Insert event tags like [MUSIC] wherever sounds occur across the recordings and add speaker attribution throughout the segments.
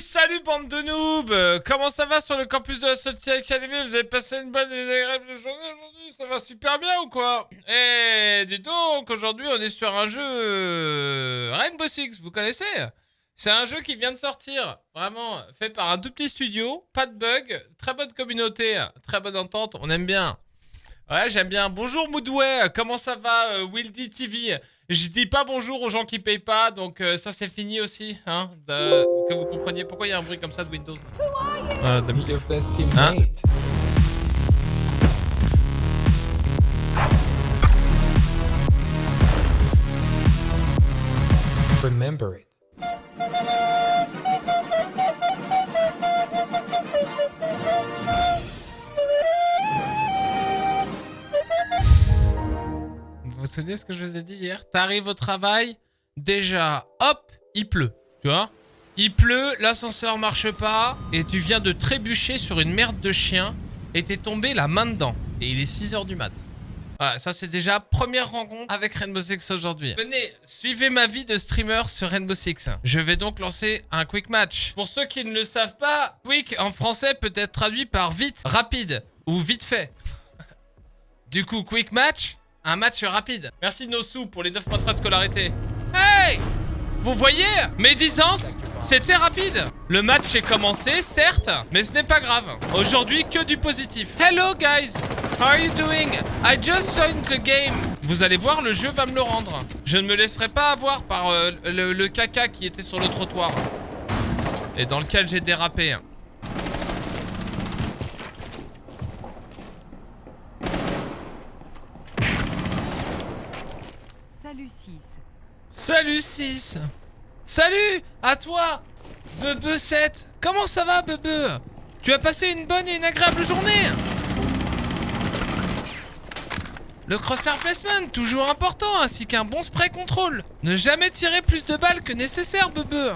Speaker 1: Salut bande de noobs. Euh, Comment ça va sur le campus de la Salty Academy? Vous avez passé une bonne et agréable journée aujourd'hui? Ça va super bien ou quoi? Eh, dis donc, aujourd'hui on est sur un jeu euh, Rainbow Six, vous connaissez? C'est un jeu qui vient de sortir, vraiment, fait par un tout petit studio, pas de bug, très bonne communauté, très bonne entente, on aime bien. Ouais, j'aime bien. Bonjour Moodway, comment ça va euh, Wildy TV Je dis pas bonjour aux gens qui payent pas, donc euh, ça c'est fini aussi, hein, que vous compreniez pourquoi il y a un bruit comme ça de Windows. Voilà, de- Hein?
Speaker 2: Remember it.
Speaker 1: Vous vous souvenez ce que je vous ai dit hier? T'arrives au travail, déjà, hop, il pleut, tu vois? Il pleut, l'ascenseur marche pas, et tu viens de trébucher sur une merde de chien, et t'es tombé la main dedans. Et il est 6h du mat. Voilà, ça c'est déjà première rencontre avec Rainbow Six aujourd'hui. Venez, suivez ma vie de streamer sur Rainbow Six. Je vais donc lancer un quick match. Pour ceux qui ne le savent pas, quick en français peut être traduit par vite, rapide ou vite fait. Du coup, quick match, un match rapide. Merci Nosu pour les 9 mois de frais de scolarité. Hey Vous voyez Mes 10 ans, c'était rapide. Le match est commencé, certes, mais ce n'est pas grave. Aujourd'hui, que du positif. Hello guys How are you doing? I just joined the game. Vous allez voir, le jeu va me le rendre. Je ne me laisserai pas avoir par euh, le caca qui était sur le trottoir. Et dans lequel j'ai dérapé.
Speaker 3: Salut 6.
Speaker 1: Salut 6 Salut À toi Bebe 7 Comment ça va Bebe? Tu as passé une bonne et une agréable journée? Le crosshair placement, toujours important, ainsi qu'un bon spray contrôle. Ne jamais tirer plus de balles que nécessaire, Bebe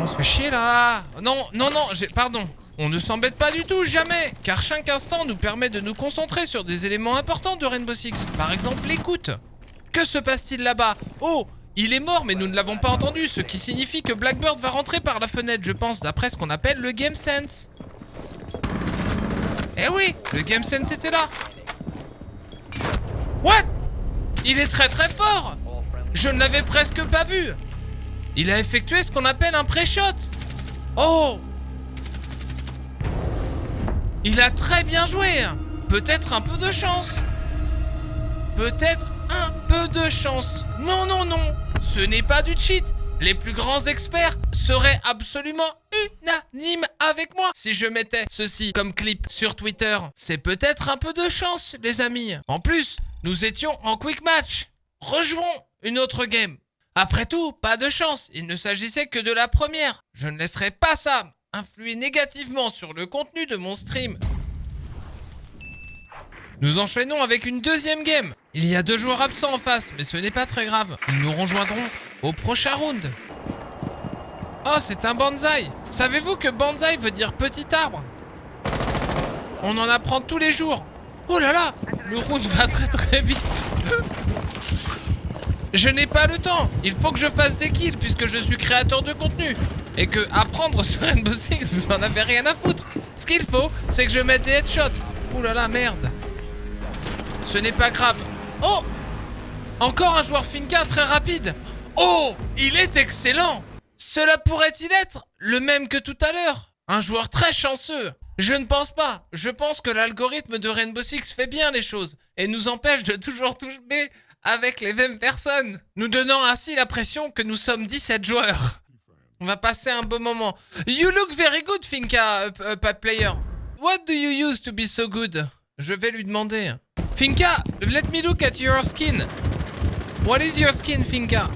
Speaker 1: On se fait chier là Non, non, non. Pardon. On ne s'embête pas du tout, jamais Car chaque instant nous permet de nous concentrer sur des éléments importants de Rainbow Six. Par exemple, l'écoute. Que se passe-t-il là-bas Oh il est mort, mais nous ne l'avons pas entendu, ce qui signifie que Blackbird va rentrer par la fenêtre, je pense, d'après ce qu'on appelle le Game Sense. Eh oui, le Game Sense était là. What? Il est très très fort Je ne l'avais presque pas vu. Il a effectué ce qu'on appelle un pré-shot. Oh Il a très bien joué. Peut-être un peu de chance. Peut-être de chance. Non, non, non. Ce n'est pas du cheat. Les plus grands experts seraient absolument unanimes avec moi si je mettais ceci comme clip sur Twitter. C'est peut-être un peu de chance, les amis. En plus, nous étions en quick match. Rejouons une autre game. Après tout, pas de chance. Il ne s'agissait que de la première. Je ne laisserai pas ça influer négativement sur le contenu de mon stream. Nous enchaînons avec une deuxième game. Il y a deux joueurs absents en face, mais ce n'est pas très grave. Ils nous rejoindront au prochain round. Oh, c'est un bonsaï. Savez-vous que bonsaï veut dire petit arbre? On en apprend tous les jours. Oh là là, le round va très très vite. Je n'ai pas le temps. Il faut que je fasse des kills puisque je suis créateur de contenu. Et que apprendre sur Rainbow Six, vous en avez rien à foutre. Ce qu'il faut, c'est que je mette des headshots. Oh là là, merde. Ce n'est pas grave. Oh Encore un joueur Finka très rapide. Oh Il est excellent Cela pourrait-il être le même que tout à l'heure? Un joueur très chanceux Je ne pense pas. Je pense que l'algorithme de Rainbow Six fait bien les choses et nous empêche de toujours toucher avec les mêmes personnes, nous donnant ainsi l'impression que nous sommes 17 joueurs. On va passer un beau moment. You look very good, Finka, uh, Player. What do you use to be so good? Je vais lui demander. Finka, let me look at your skin. What is your skin, Finka?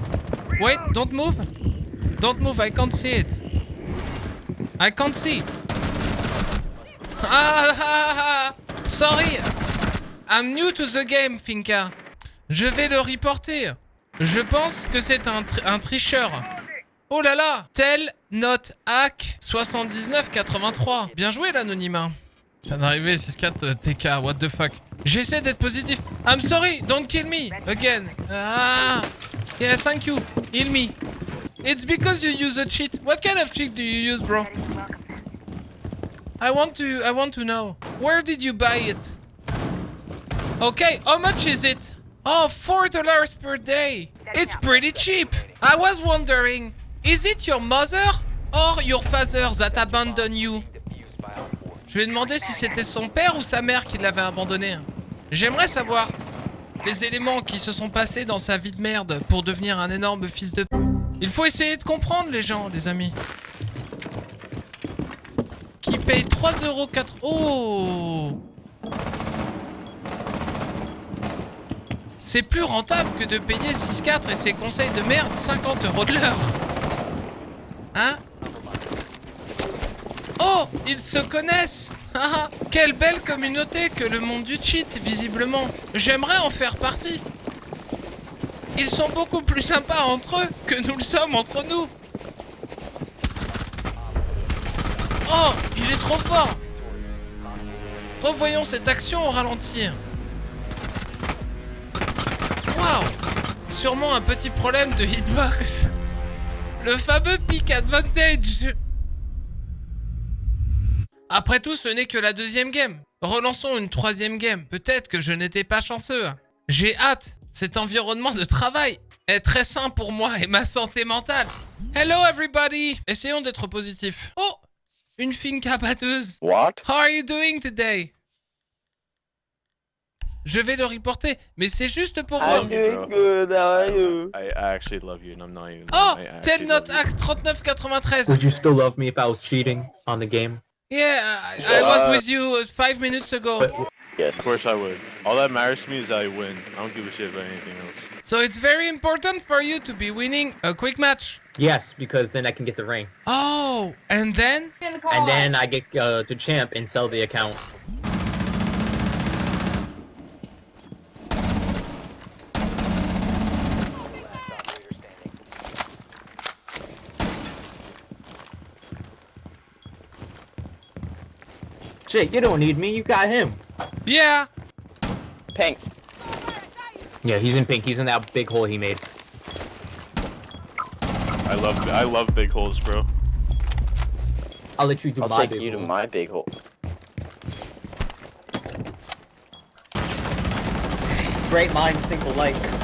Speaker 1: Wait, don't move. Don't move, I can't see it. I can't see. Ah, [LAUGHS] sorry. I'm new to the game, Finka. Je vais le reporter. Je pense que c'est un tricheur. Oh là là Tel note hack 7983. Bien joué l'anonymat. Ça d'arriver 6-4 euh, TK, what the fuck. J'essaie d'être positif. I'm sorry, don't kill me again. Ah Yeah, thank you. Heal me. It's because you use a cheat. What kind of cheat do you use, bro? I want to I want to know. Where did you buy it? Okay, how much is it? Oh, four dollars per day. It's pretty cheap. I was wondering, is it your mother or your father that abandoned you? Je lui ai demandé si c'était son père ou sa mère qui l'avait abandonné. J'aimerais savoir les éléments qui se sont passés dans sa vie de merde pour devenir un énorme fils de. Il faut essayer de comprendre les gens, les amis. Qui paye 3,4€. Oh C'est plus rentable que de payer 6,4 et ses conseils de merde 50 euros de l'heure. Hein? Oh Ils se connaissent [LAUGHS] Ah, Quelle belle communauté que le monde du cheat, visiblement. J'aimerais en faire partie. Ils sont beaucoup plus sympas entre eux que nous le sommes entre nous. Oh Il est trop fort Revoyons cette action au ralentir. Waouh Sûrement un petit problème de hitbox. Le fameux peak advantage. Après tout, ce n'est que la deuxième game. Relançons une troisième game. Peut-être que je n'étais pas chanceux. J'ai hâte. Cet environnement de travail est très sain pour moi et ma santé mentale. Hello everybody. Essayons d'être positifs. Oh Une finca batteuse.
Speaker 2: What?
Speaker 1: How are you doing today? Je vais le reporter, mais c'est juste pour voir.
Speaker 2: I'm doing good, how are you?
Speaker 3: I, I actually love you, and I'm not even.
Speaker 1: Oh,
Speaker 3: I actually
Speaker 1: tel
Speaker 3: love
Speaker 1: note
Speaker 3: you.
Speaker 1: act 3993.
Speaker 4: Would you still love me if I was cheating on the game?
Speaker 1: Yeah, I, I was with you uh, five minutes ago.
Speaker 4: But
Speaker 2: Yes.
Speaker 3: Of course I would. All that matters to me is that I win. I don't give a shit about anything else.
Speaker 1: So it's very important for you to be winning a quick match.
Speaker 4: yes, because then I can get the ring,
Speaker 1: Oh, and then?
Speaker 4: and then I get uh, to champ and sell the account. Shit, you don't need me. You got him.
Speaker 1: Yeah.
Speaker 2: Pink.
Speaker 4: Yeah, he's in pink. He's in that big hole he made.
Speaker 3: I love I love big holes, bro.
Speaker 4: I'll let you do
Speaker 2: I'll
Speaker 4: my
Speaker 2: take
Speaker 4: big
Speaker 2: you to
Speaker 4: hole.
Speaker 2: my big hole.
Speaker 4: Great minds think alike.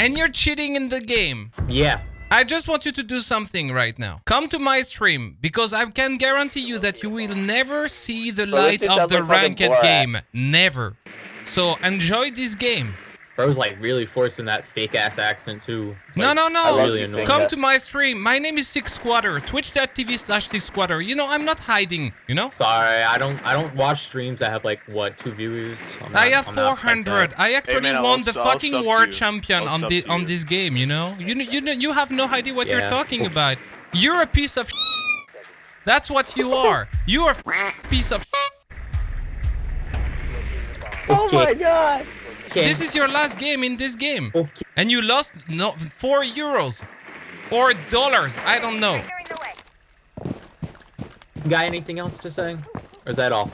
Speaker 1: And you're cheating in the game.
Speaker 4: Yeah.
Speaker 1: I just want you to do something right now. Come to my stream because I can guarantee you that you will never see the light of the ranked game. Never. So enjoy this game.
Speaker 4: Bro's like really forcing that fake ass accent too. It's
Speaker 1: No,
Speaker 4: like,
Speaker 1: no, no.
Speaker 4: really
Speaker 2: you.
Speaker 1: Come
Speaker 2: that.
Speaker 1: to my stream. My name is Six Squatter. Twitch.tv slash Six Squatter. You know, I'm not hiding, you know?
Speaker 4: Sorry, I don't. I don't watch streams that have like what two viewers. I'm
Speaker 1: I have
Speaker 4: I'm not like
Speaker 1: 400. I actually
Speaker 3: man, I'll
Speaker 1: won the
Speaker 3: I'll
Speaker 1: fucking
Speaker 3: sub to
Speaker 1: world
Speaker 3: you.
Speaker 1: champion
Speaker 3: I'll
Speaker 1: on
Speaker 3: sub
Speaker 1: the on this game. You know, you know, you know, you have no idea what you're talking about. You're a piece of. [LAUGHS] That's what you are. You are a [LAUGHS] piece of. [LAUGHS]
Speaker 2: Oh my god!
Speaker 4: Okay.
Speaker 1: This is your last game in this game,
Speaker 4: Okay.
Speaker 1: and you lost no four euros, or dollars. I don't know.
Speaker 4: Got anything else to say? Or is that all?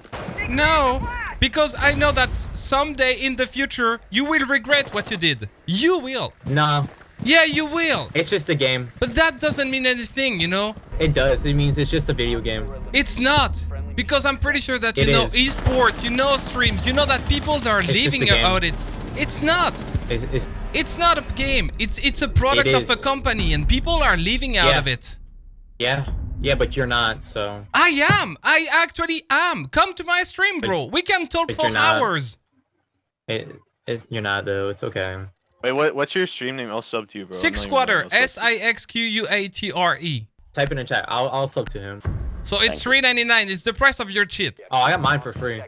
Speaker 1: No, because I know that someday in the future you will regret what you did. You will.
Speaker 4: No,
Speaker 1: Yeah, you will.
Speaker 4: it's just a game.
Speaker 1: But that doesn't mean anything, you know.
Speaker 4: It does. It means it's just a video game.
Speaker 1: It's not. Because I'm pretty sure that you
Speaker 4: It
Speaker 1: know
Speaker 4: is.
Speaker 1: esports, you know streams, you know that people are
Speaker 4: just
Speaker 1: living about it. It's not.
Speaker 4: It's, it's,
Speaker 1: It's not a game. It's it's a product
Speaker 4: It
Speaker 1: of a company and people are living out
Speaker 4: Yeah.
Speaker 1: of it.
Speaker 4: yeah, yeah, but you're not. So
Speaker 1: I am. I actually am. Come to my stream, bro. We can talk for hours.
Speaker 4: it, it's, you're not though. It's okay.
Speaker 3: Wait, what? What's your stream name? I'll sub to you, bro.
Speaker 1: Six
Speaker 3: not
Speaker 1: squatter.
Speaker 3: lying, I'll
Speaker 1: S
Speaker 3: sub to you.
Speaker 1: I X Q U A T R E.
Speaker 4: Type in the chat. I'll I'll sub to him.
Speaker 1: So it's three ninety nine. It's the price of your cheat.
Speaker 4: Oh, I got mine for free.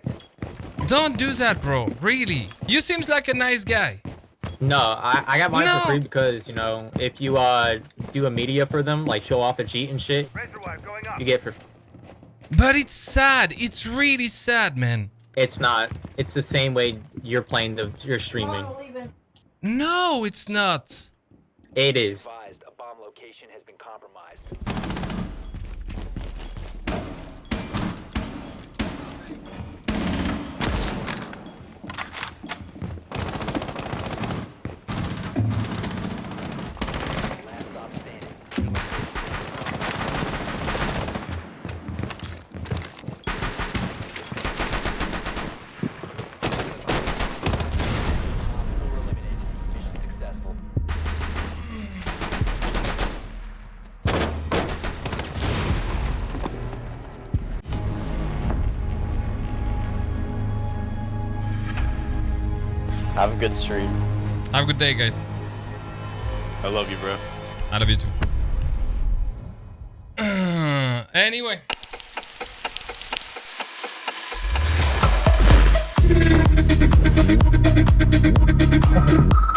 Speaker 1: Don't do that, bro. Really. You seems like a nice guy.
Speaker 4: No, I, I got mine
Speaker 1: No.
Speaker 4: for free because you know if you uh do a media for them like show off a cheat and shit, you get for. free.
Speaker 1: But it's sad. It's really sad, man.
Speaker 4: It's not. It's the same way you're playing the you're streaming.
Speaker 1: No, it's not.
Speaker 4: It is.
Speaker 2: Have a good stream.
Speaker 1: Have a good day, guys.
Speaker 3: I love you, bro.
Speaker 1: I love you too. [CLEARS THROAT] anyway. [LAUGHS]